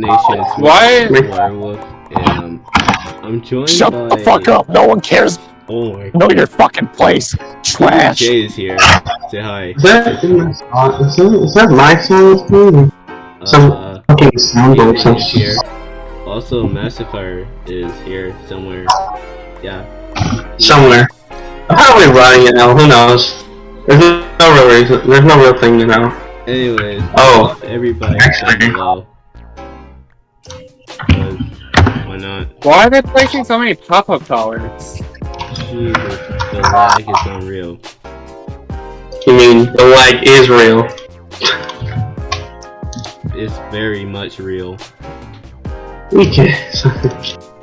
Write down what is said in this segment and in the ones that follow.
Nation Why? Werewolf, and I'm joined Shut by... the fuck up! No one cares. Oh my Know your fucking place. Trash. Jay is here. Say hi. Is that, is that, is that my sound screen? Some Uh, fucking sound or Jay some is here. Also, Massifier is here somewhere. Yeah. Somewhere. I'm probably running it now, who knows? There's no real reason, there's no real thing to know. Anyways, Oh, everybody Actually- down below. Why not? Why are they placing so many pop-up towers? Jesus, the lag is unreal. you mean the lag is real. It's very much real. We can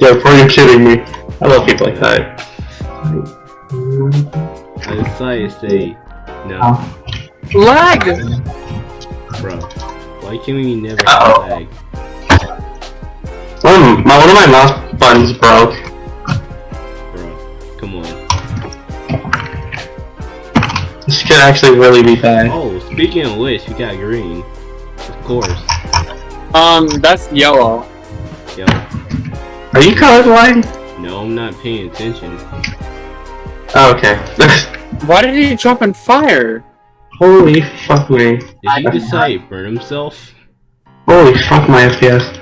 Yo, bro, you're kidding me. I love people like that. I decided to say, no, Lag! bro. Why can we never Uh-oh. lag? One of my, one of my mouse buttons broke. Bro, come on. This could actually really be bad. Oh, speaking of which, we got green. Of course. Um, that's yellow. Yo, Are you colorblind? no, I'm not paying attention. Oh, okay. Why did he jump in fire? Holy fuck me. Did he decide to burn himself? Holy fuck my FPS.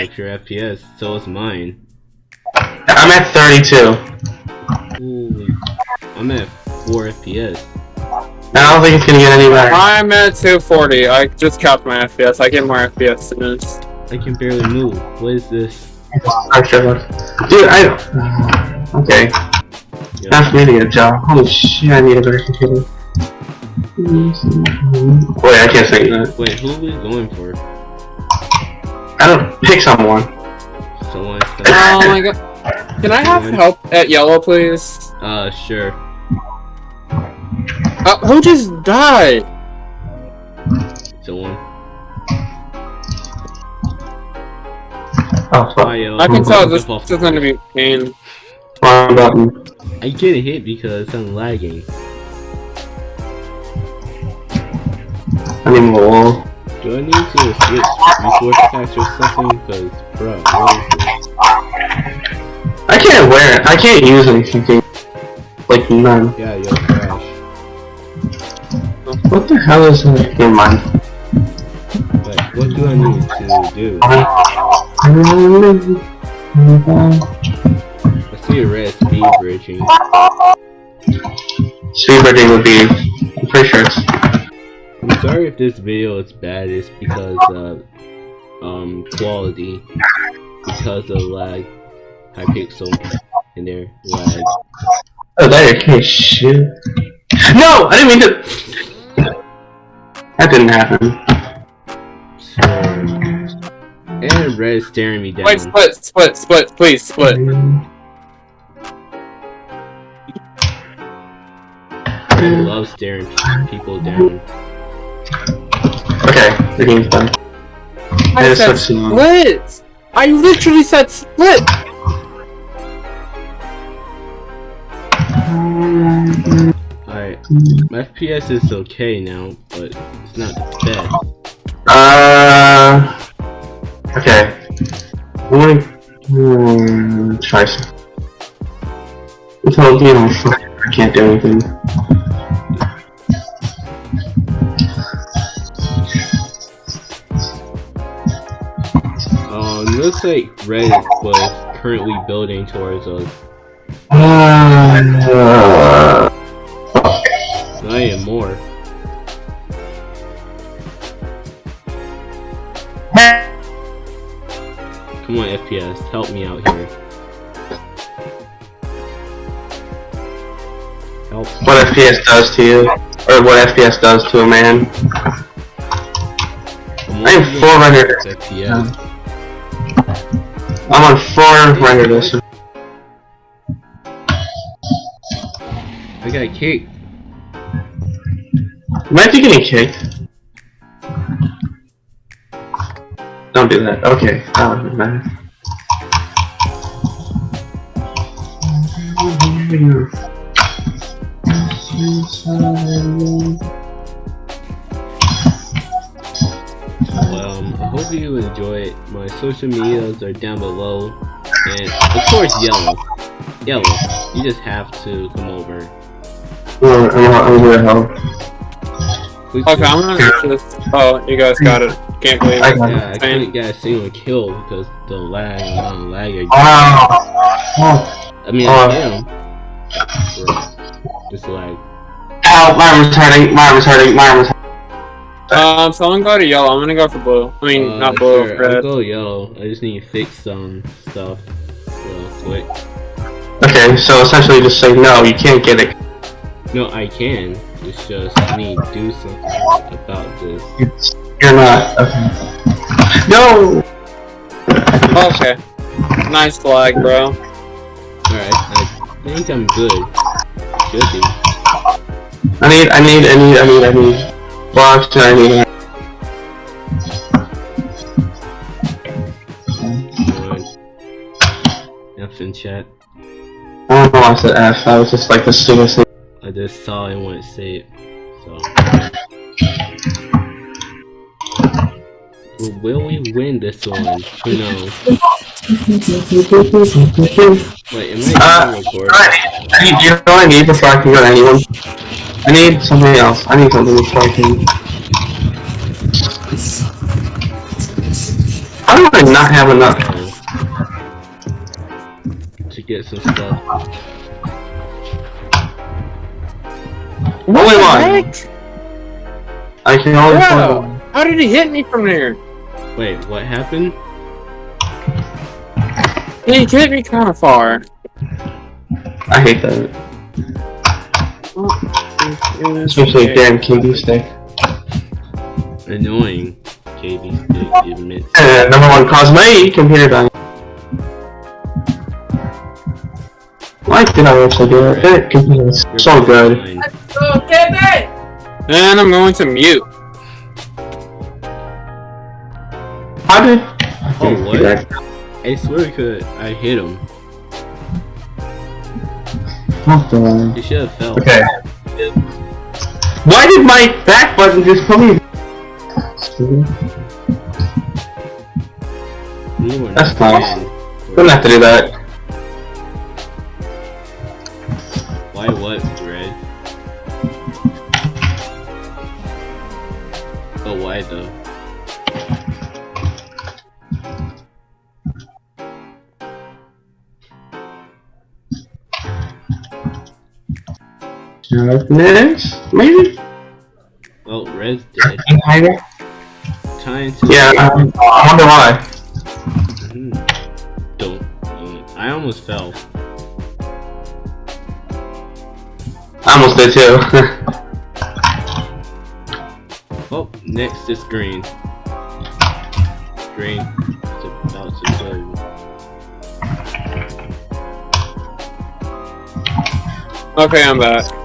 Like your FPS, so is mine. I'm at 32. Holy. I'm at 4 FPS. I don't think it's gonna get any better. I'm at 240. I just capped my FPS. I get more FPS than this. I can barely move. What is this? Extra look. Dude, I. Okay. Yo, Time for me to get a job. Holy shit, I need a better computer. Wait, I can't say that. Wait, who are we going for? I don't pick someone. Someone Oh my god. Can I have help at yellow, please? uh, sure. Uh, who just died? Someone. Oh fuck. Hi. I can tell this, this is gonna be pain. I get hit because I'm lagging. I need more wall. Do I need to switch resource packs or something? Because, bro, what is this? I can't wear it. I can't use anything. Like none. Yeah, yo, crash. What the hell is that? Never mind. What do I need to do? I see a red speed bridging. Speed bridging would be. I'm pretty sure it's. I'm sorry if this video is bad, it's because of um quality. Because of lag. Hypixel in there lag. Oh, that your case. Shit. No! I didn't mean to. That didn't happen. So, and red staring me down. Wait, split, split, split, please, split. I love staring people down. Okay, the game's done. I It is said such long. split! I literally said split! Alright, my FPS is okay now, but it's not the best. Uh. Okay. I'm gonna hmm, try some. Until you know, I can't do anything. Looks like red was currently building towards us. Not even more. Come on, FPS, help me out here. Help. what FPS does to you, or what FPS does to a man. I'm I am only 400. at FPS. I'm on four render distance. I got kicked. Might be getting kicked. Don't do that. Okay. That wouldn't matter. Um, I hope you enjoy it. My social medias are down below, and of course, yellow. Yellow, you just have to come over. I'm, I'm, I'm gonna help. Please Okay, do. I'm gonna just. Oh, you guys got it. Can't believe it. got it. Yeah, I couldn't get a single kill because the lag and non lag are Wow. Oh. I mean, Uh, I am. Just like, Ow, my arm's hurting, my arm's hurting, my arm's hurting. Um, so I'm gonna go to yellow. I'm gonna go for blue. I mean, uh, not blue, sure, I'll go yellow. I just need to fix some stuff real quick. Okay, so essentially just say no, you can't get it. No, I can. It's just I need to do something about this. It's, you're not. Okay. No! Okay. Nice flag, bro. Alright, I think I'm good. Should be. I need, I need, I need, I need, I need I need. Alright. F in chat. I don't know why I said F, that was just like the stupidest thing. I just saw it and went to say it. So. Will we win this one? Who knows? Wait, am I Uh, recording? I need, you know I need before I can go to anyone? I need something else. I need something before I can. How do I not have enough? to get some stuff. What Only one. I can only find Bro, one. how did he hit me from there? Wait, what happened? He hit me kind of far. I hate that. Especially a damn KB stick. Annoying. KB stick admits. Uh, number one cause me computer dying. Why did I actually do it? That computer is so good. Fine. And I'm going to mute. How did? Oh, what? I swear we could. I hit him. What the? He should have fell. Okay. Why did my back button just put me? That's nice. Don't have to do that. Why what, Next, maybe. Well, Red's dead. Hiding? Time to. Yeah. Um, I wonder why. Mhm. Don't. I almost fell. I almost did too. Oh, next is green. Green. It's about to go. Okay, I'm back.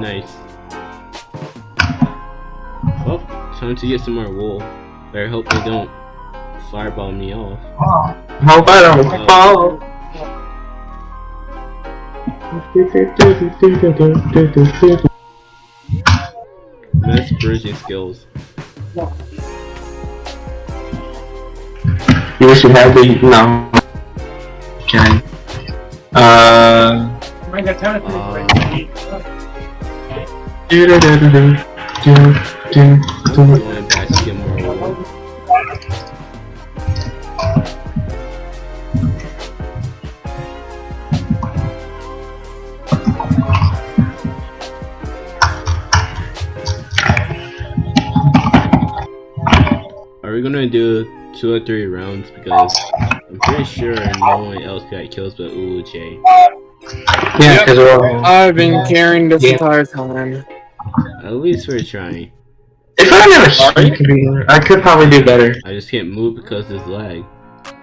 Nice. Well, time to get some more wool. Better hope they don't fireball me off. Hope I don't fall. Best bridging skills. You wish you had the no. Okay. Uh. Do do do do do do I'm do. going back to get more wool. Are we gonna do two or three rounds? Because I'm pretty sure no one else got kills but Uluche. Yeah, because we're all. I've been carrying this Yeah. entire time. At least we're trying. If I had a shitty computer, I could probably do better. I just can't move because there's lag.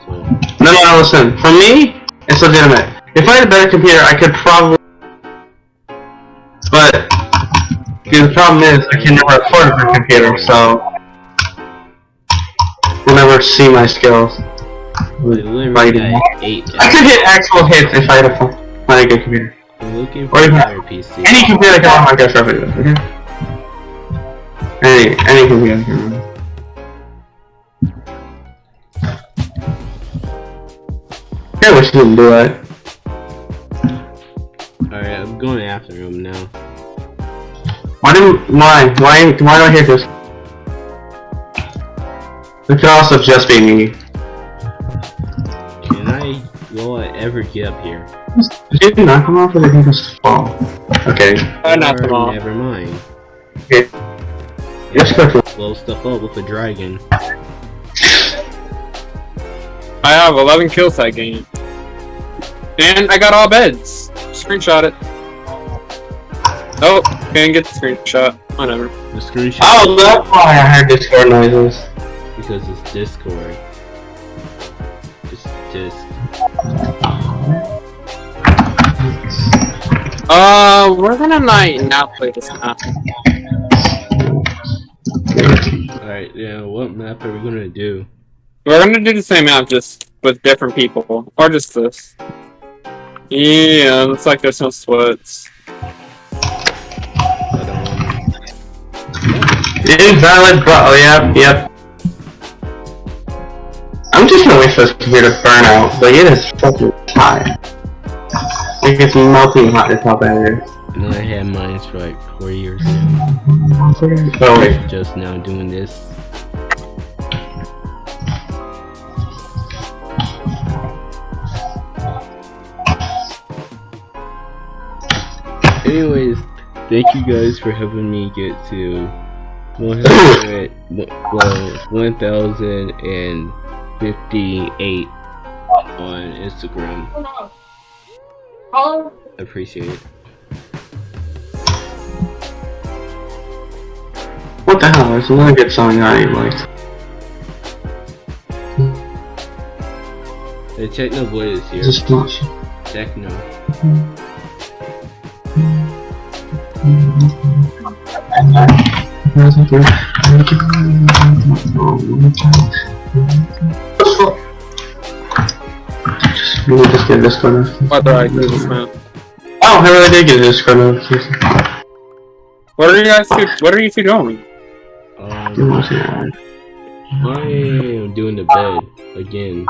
So No, no, no, listen. For me, it's legitimate. If I had a better computer, I could probably. But Dude, the problem is, I can never afford a better computer, so you'll never see my skills. I Fighting. eight. I could hit actual hits if I had a fu- find a good computer. I'm looking Or for a even- better PC. Any computer can run Minecraft videos, okay? I I think we have camera. I wish you do it. Alright, I'm going after him now. Why do why? Why why do I hear this? It could also just be me. Can I will I ever get up here? Did you knock him off or did he just fall? Okay. I knocked him off. Never mind. Okay. Just quickly. Blow stuff up with a dragon. I have 11 kills that game. And I got all beds. Screenshot it. Oh, can't get the screenshot. Whatever. The screenshot Oh, that's why I heard Discord noises. because it's Discord. It's just Uh, we're gonna not, not play this map. Alright, yeah, what map are we gonna do? We're gonna do the same map, just with different people. Or just this. Yeah, looks like there's no sweats. But Invalid but oh yep, yep. I'm just gonna wait for this computer to burn out, but it is fucking hot. Like it's melting hot as hell down here. and I had mine for like four years now. Oh wait. Just now doing this. Anyways, thank you guys for helping me get to 100, well, 1,058 on Instagram. I appreciate it. What the hell? There's another good song I liked. The Techno Boy is here. Just not. Techno. Just really just get Discord notification. Whether I do this map. Oh, I really did get this Discord notification. What are you guys what are you two doing? Um, I am doing the bed again.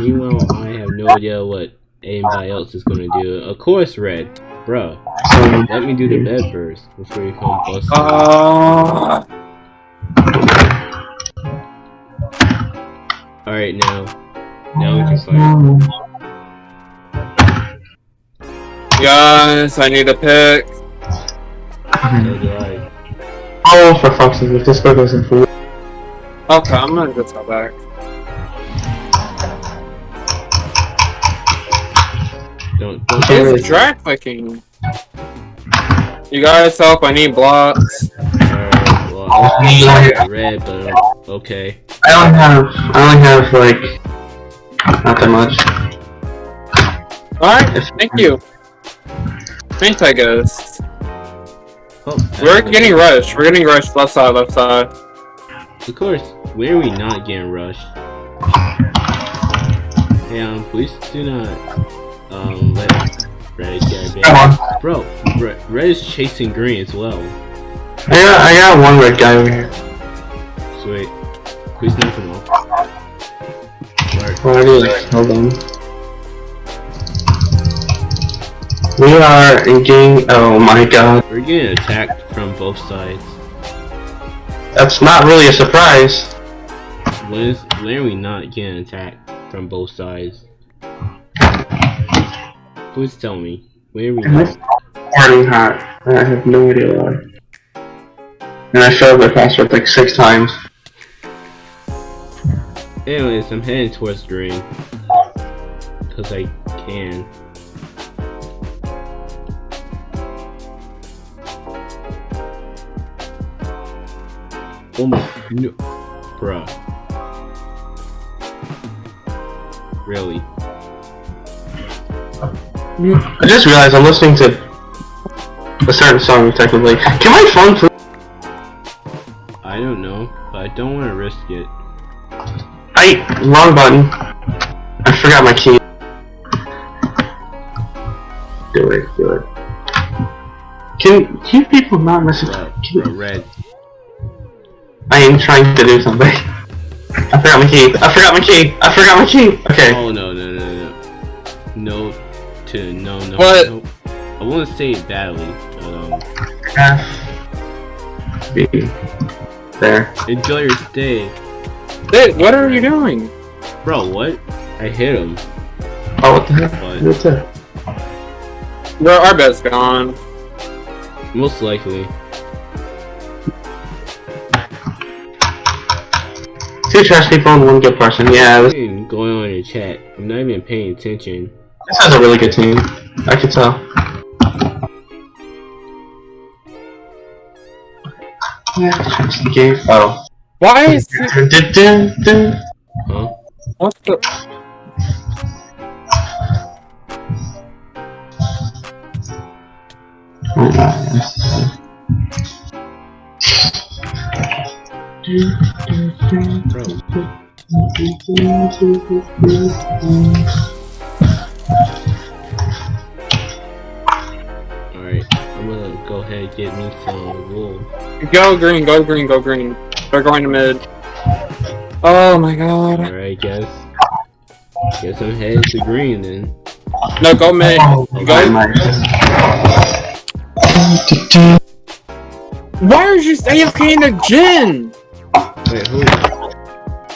Meanwhile, I have no idea what anybody else is gonna do. Of course, Red, bruh. So, Let me do the bed first before you come bust. Uh, Alright, now. Now we can fight. Guys, I need a pick. So oh, for fuck's sake, if Discord doesn't fool. Okay, I'm gonna go back. Don't, don't Okay, It's drag clicking. You guys help, I need blocks. Alright, well, I got red, but uh, okay. I only have, I only have like, not that much. Alright, thank you. Anti ghost. Oh, We're actually, getting rushed. We're getting rushed left side, left side. Of course, where are we not getting rushed? Hey, um, please do not, um, let Red get Come on. Bro, Red, Red is chasing green as well. I got, I got one red guy over here. Sweet. Please knock him off. Alright, hold on. We are in game, oh my god. we're getting attacked from both sides. That's not really a surprise. When is, when are we not getting attacked from both sides? Please tell me. Where are we not? Hot. I have no idea why. And I failed the password like six times. Anyways, I'm heading towards green. Cause I can. Oh my, no, bruh. Really? I just realized I'm listening to a certain song technically. Can my phone please? I don't know, but I don't want to risk it. I wrong button. I forgot my key. Do it, do it. Can you people not listen? Bruh, Can, bruh, red. I am trying to do something. I forgot my key. I forgot my key. I forgot my key. Okay. Oh no no no no. No to no no. What? no. I wouldn't say it badly, but um, F. B. There. enjoy your stay, Dude, what are you doing? bro. What? I hit him, Oh, what the heck? but What's that? Bro, our bed's gone. most likely. Two trash people and one good person. Yeah, this, I'm going on your chat. I'm not even paying attention. this has a really good team. I can tell. Yeah, the game. Oh. Why is it. Huh? what the? Oh, nice. Bro, alright. I'm gonna go ahead and get me some wool. Go green, go green, go green. They're going to mid. Oh my god. Alright, guess. Guess I'm headed to green then. No, go mid. Go. Why are you AFK in the gym? Wait, who?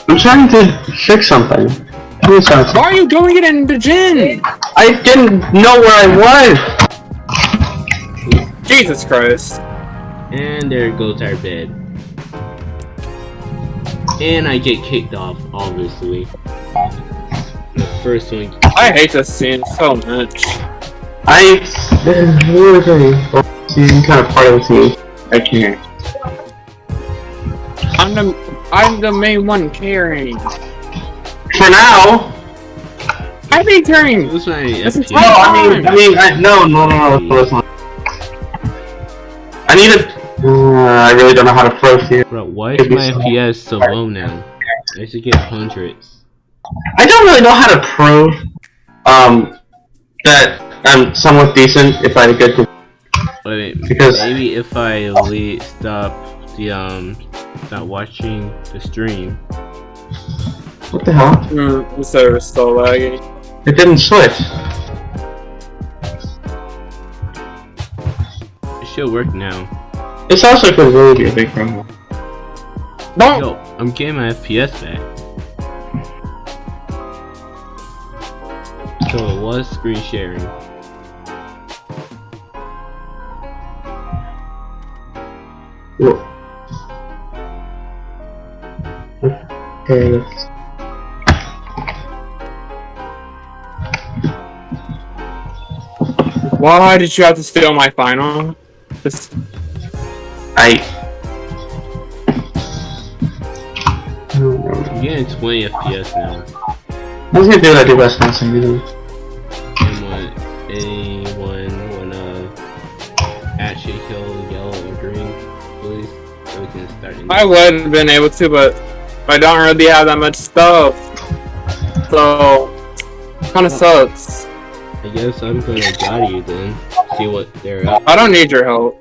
I'm trying to fix something. What are you trying to- Why are you going it in the gym? I didn't know where I was. Jesus Christ. And there goes our bed. And I get kicked off, obviously. The first one. I hate this scene so much. I. What was I? She's kind of part of the team. I can't. I'm the I'm the main one carrying. For now. I be carrying. This my This is FPS. No, I mean, I mean, I, no, no, no, no. Let's listen. I need a. Uh, I really don't know how to pro here. Bro, why is my FPS so low now? I should get hundreds. I don't really know how to prove um that I'm somewhat decent if I had a good. Wait, Because- maybe if I le stop the um stop watching the stream. What the hell? Mm, the server's still lagging. It didn't switch. It should work now. This also could really a big problem. Don't. Yo, I'm getting my FPS back. So it was screen sharing. Whoa. Okay. Why did you have to steal my final? Just I. I'm getting 20 FPS now. I was gonna do what I do best now, so you know. And when anyone wanna actually kill yellow or green, please, so we can start. I would have been able to, but I don't really have that much stuff. So kind of sucks. I guess I'm gonna guide you then. See what they're up I don't need your help.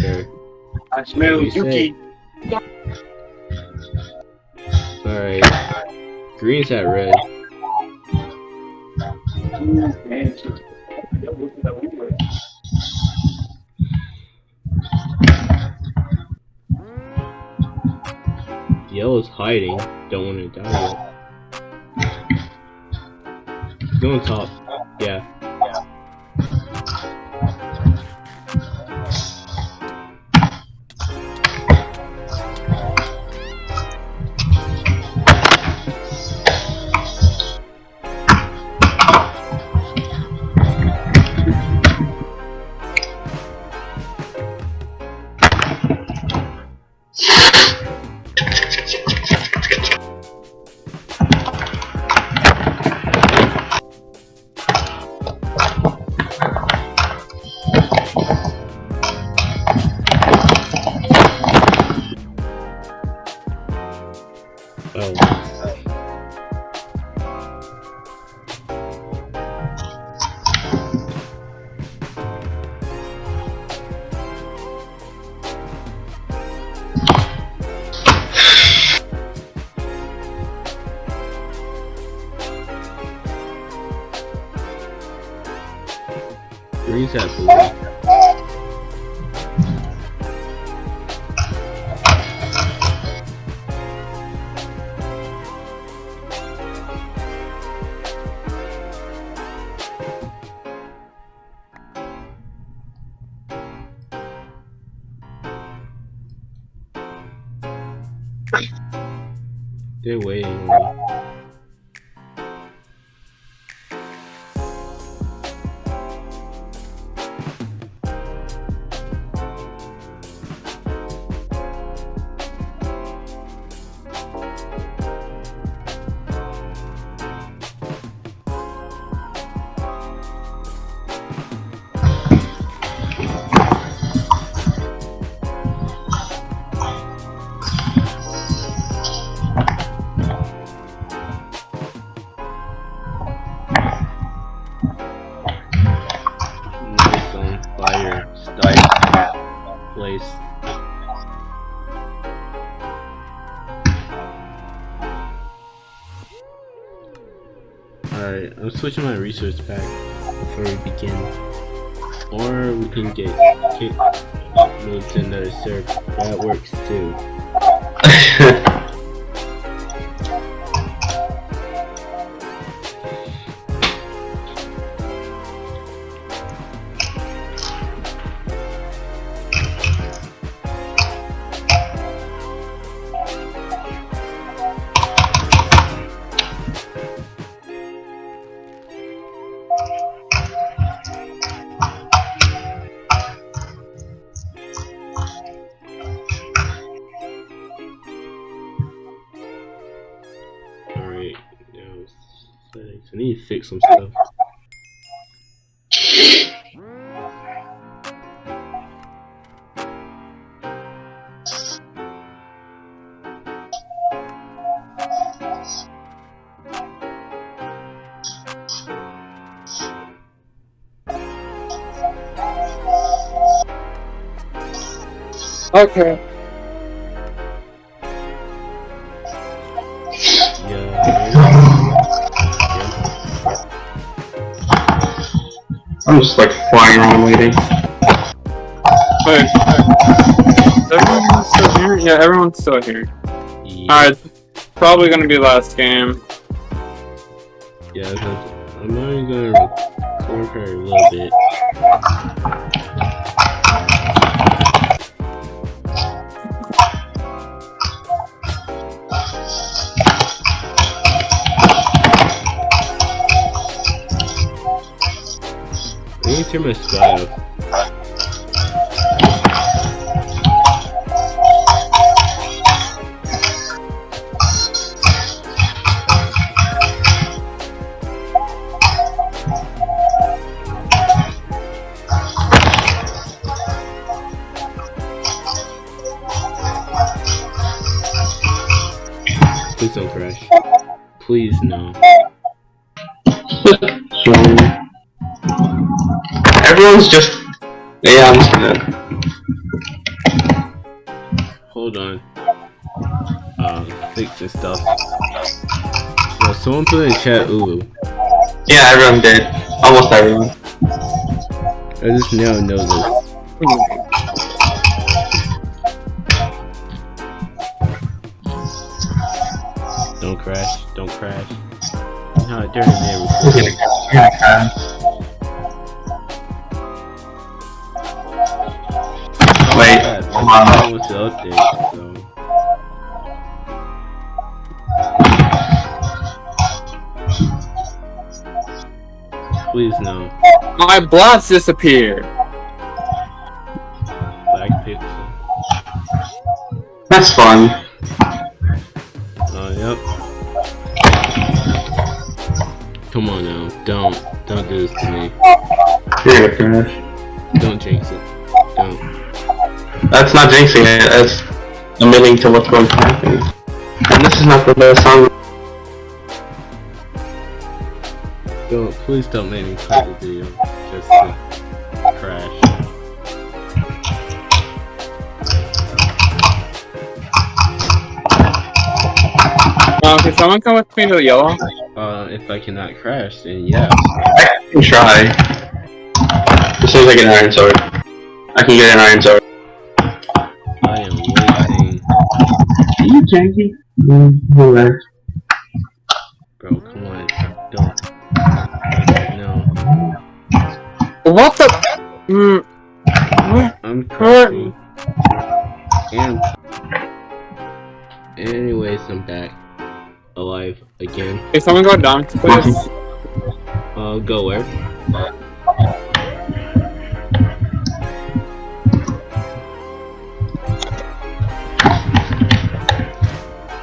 there. I smell You say. Alright. Green's at red. Yellow's hiding. Don't want to die yet. Go on top. Yeah. They're waiting on me. Nice I'm switching my resource pack before we begin. Or we can get kicked moved to another server. That works too. Some stuff. Okay. I'm just like flying around waiting. Wait. Everyone's still here? Yeah, everyone's still here. yeah. Alright. Probably gonna be last game. Yeah, I'm not even gonna record her a little bit. Need to my sky. Please don't crash. Please no. Everyone's just. Yeah, I'm just gonna. Hold on. Um, this stuff. Yo, someone put in chat Ulu. Yeah, everyone did. Almost everyone. I just now know this. Don't crash. Don't crash. No, they're in there You're recording. gonna, you're gonna crash. My blast disappeared. Black pixel. That's fun. Oh, yep. Come on now. Don't. Don't do this to me. You're gonna crash. Don't jinx it. Don't. That's not jinxing it, that's admitting to what's going to happen. And this is not the best song. Don't. Please don't make me play the video. Just to crash. Um, can someone come with me to the yellow? Uh, if I cannot crash, then yeah. I can try. As soon like an iron sword. I can get an iron sword. I am waiting. Are you janky? Mm, alright. What the? Mm. I'm crashing. And. Anyways, I'm back. Alive again. If someone go down, please. Uh, go where?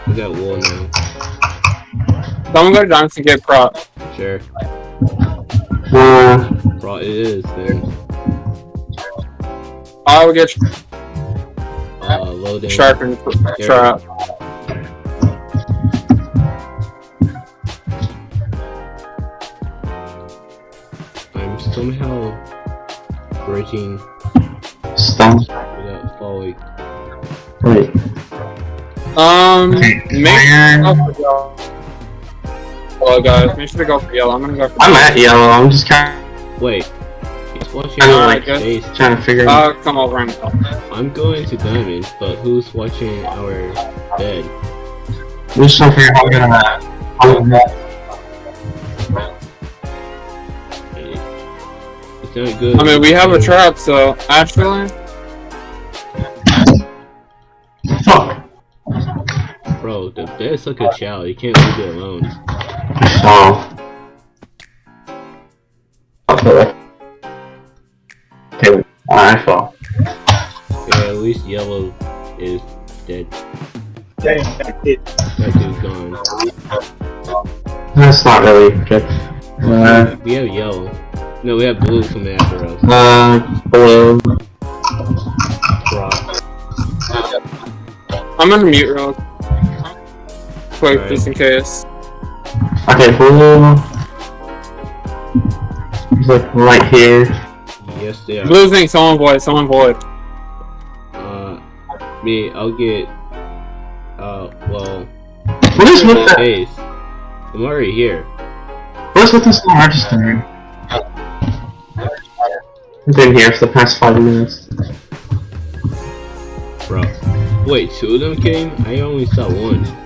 We got wool now. Someone go down to get prop. Sure. Uh, Bro, it is then. I will get Uh, loading. sharpened trap. I'm somehow breaking stone. without falling. Wait. Um, Okay, make iron. sure to go for yellow. Hello guys, make sure to go for yellow. I'm gonna go for I'm at yellow. I'm just kind Wait. He's watching I know, our I guess- face. of trying to figure Uh, come over and help. I'm going to diamonds, but who's watching our bed? I'm just trying figure out how we're gonna. How we're gonna It's not good. I mean, we have a trap, so actually, fuck. Bro, the bed's like a child. You can't leave it alone. Oh. Okay. Okay. I fall. Yeah, at least yellow is dead. That dude's gone. That's not really good. Uh, We have yellow. No, we have blue coming after us. uh, blue. Bro. I'm gonna mute real quick Alright. just in case. Okay, blue. It's like right here. Yes, they are. Blue thing, someone void, someone void. Uh, me, I'll get. Uh, well. What is with that? Base. I'm already here. What is with this not registering? I've been here for the past five minutes. Bro. Wait, two of them came? I only saw one.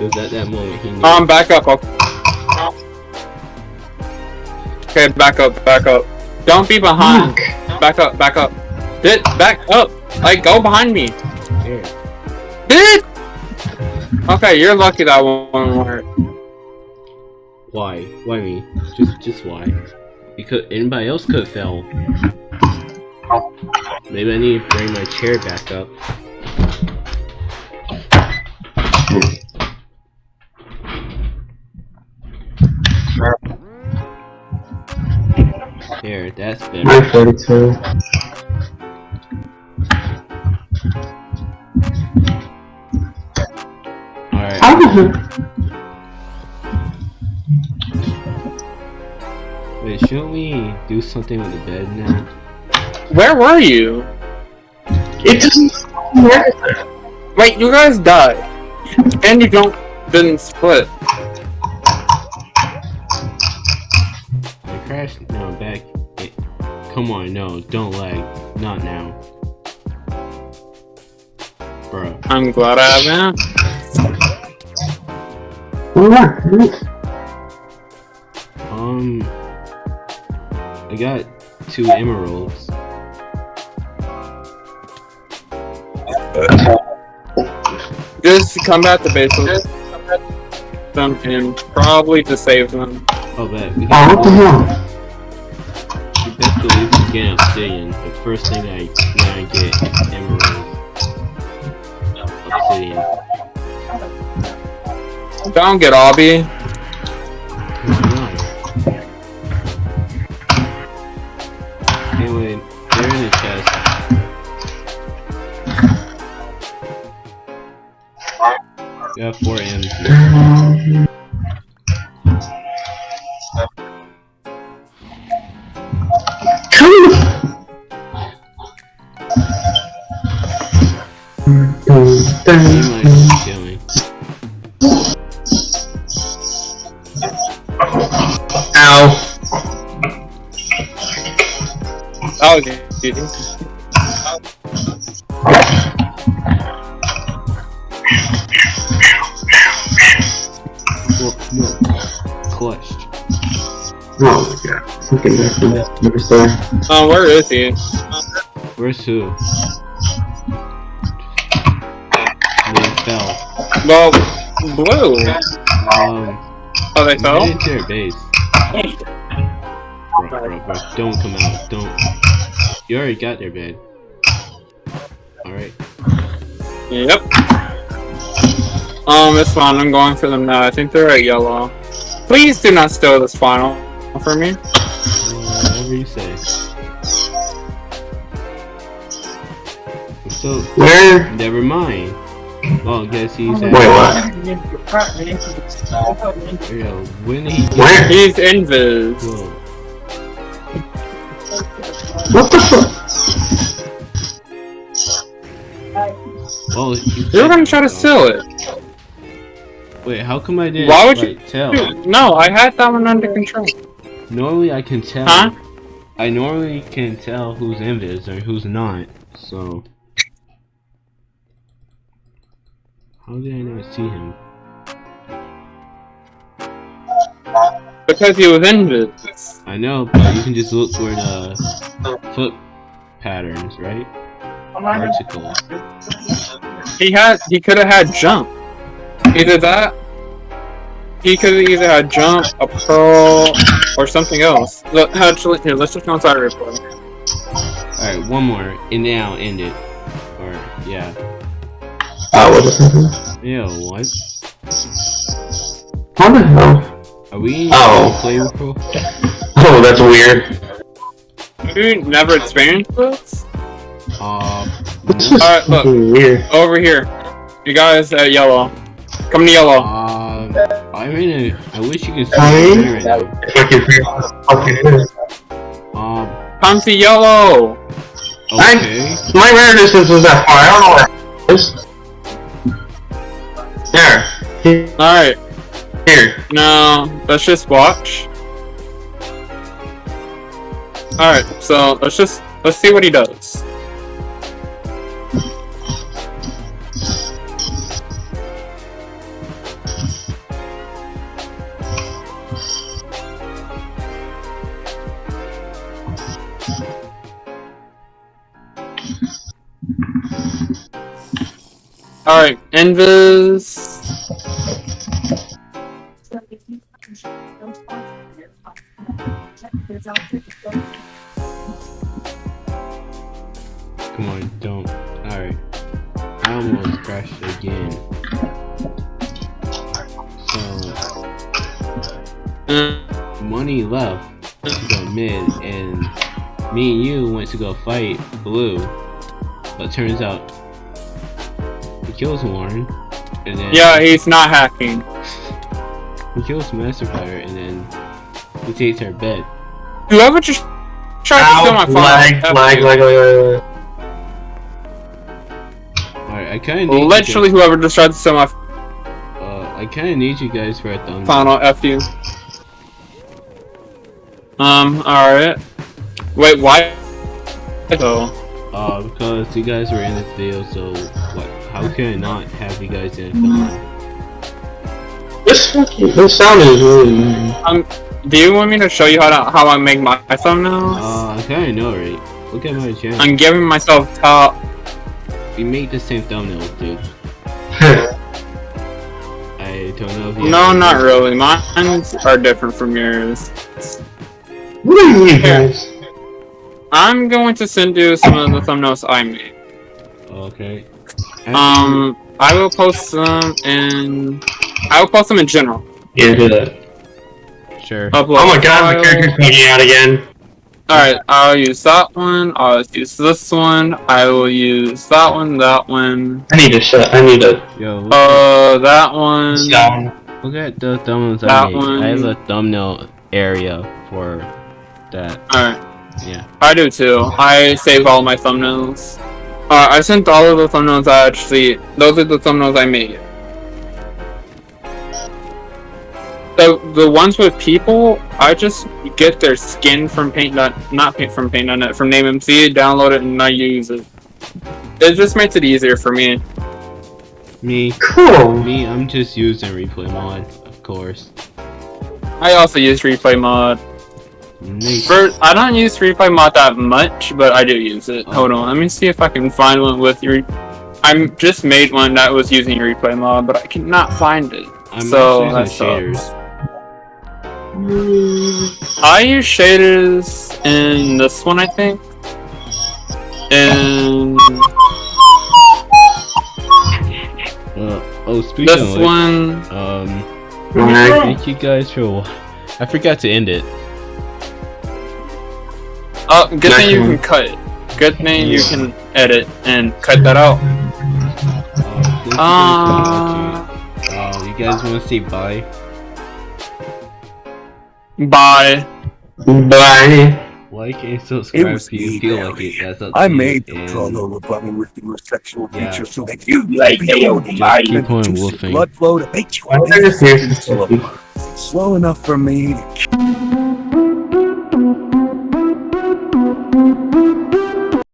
It was at that moment he knew. Um, back up. Okay, Okay, back up, back up. Don't be behind. Fuck. Back up, back up. Did back up. Like, go behind me. Here. Did. Okay, you're lucky that one worked. Why? Why me? Just, just why? Because anybody else could have fell. Maybe I need to bring my chair back up. There, that's better. 942. Alright. How did Wait, shouldn't we do something with the bed now? Where were you? it doesn't register? Wait, you guys died. And you don't didn't split. Come on, no, don't lag. Not now. Bro. I'm glad I haven't. Um. I got two emeralds. Just come back to base with them and probably to save them. Oh, bet. Oh, what the hell? Get obsidian. The first thing I when I get emerald. Obsidian. Don't get obby. Anyway, they're in the chest. Four Dexter. Never say. Uh, where is he? Where's who? They fell. Well, blue. Um, Oh, they fell? get into their base. Bro, bro, bro, don't come out. Don't. You already got their bed. Alright. Yep. Um, it's fine. I'm going for them now. I think they're at yellow. Please do not steal this final for me. Whatever you say. So, Where? never mind. Well, guess he's at. Wait, what? Yo, when did he get Where? He's invis. Whoa. What the fuck? Oh, you They were gonna try to steal it. Wait, how come I didn't Why would you- tell? Dude, no, I had that one under control. Normally I can tell. Huh? I normally can tell who's invis or who's not. So how did I not see him? Because he was invis. I know, but you can just look for the foot patterns, right? Vertical. He had, he could have had jump. Either that, he could have either had jump, a pearl, or something else. Look, actually, here, let's just go inside real quick. Alright, one more, and then I'll end it. Or yeah. Oh, what the Ew, what? How the hell? Are we in Oh. play pro? Oh, that's weird. You never experienced this? Uh no. Alright, look. weird? Over here. You guys at yellow. Come to yellow. Um, I'm I wish you could see Hey? me right now. Fucking fucking weird. Um, Come to yellow. okay. My rare distance is that far. I don't know where it is. There. Alright, Here. now let's just watch. Alright, so let's just let's see what he does. Alright, Invis. Come on, don't. Alright. I almost crashed again. So, money left to go mid, and me and you went to go fight blue. But turns out kills Warren, and then Yeah, he's not hacking. he kills Master Fire, and then he takes her bed. Whoever just tried to steal my Ow, phone. lag, lag, lag, lag, lag, lag. Alright, I kinda need Literally, you whoever just tried to steal my uh, I kinda need you guys for a thumbs final F you. Um, alright. Wait, why? So, Uh, because you guys were in this video, so what? How can I not have you guys in a film? This fucking this sound is really annoying. do you want me to show you how to how I make my thumbnails? Uh, I kinda know, right? Look at my channel. I'm giving myself top. We make the same thumbnails, dude. I don't know if you. No, not really. Mine are different from yours. what are you guys? I'm going to send you some of the thumbnails I made. Okay. Um, I will post them in. I will post them in general. Yeah, do that. Sure. Upload Oh my god, file. the character's bugging out again. Alright, I'll use that one, I'll use this one, I will use that one, that one, I need to shut. I need to Yo, uh, that one, down. look at the thumbnails I that made. one. I have a thumbnail area for that. alright, Yeah. I do too, I save all my thumbnails. Uh, I sent all of the thumbnails I actually, those are the thumbnails I made. the the ones with people, I just get their skin from Paint. dot- Not paint from Paint.net from NameMC, download it, and I use it. It just makes it easier for me. Me, Cool. me, I'm just using replay mod, of course. I also use Replay Mod. Nice. For I don't use Replay Mod that much, but I do use it. Hold on, let me see if I can find one with your. I just made one that was using Replay Mod, but I cannot find it. I'm so also that using shaders. I use shaders in this one, I think. And Uh, oh, speaking this of which, one, um, Alright. thank you guys for. I forgot to end it. Oh, good thing you Next can cut it. Good thing you can edit and cut that out. Uh, thank you guys for watching. You guys want to say bye? Bye. Bye. Like and subscribe was if you feel Barry. like it. That's up I to you, made the and chrono button with your sexual Yeah. features so that you like Naomi Just might keep on induce blood flow to make you Why don't I just use this? slow enough for me to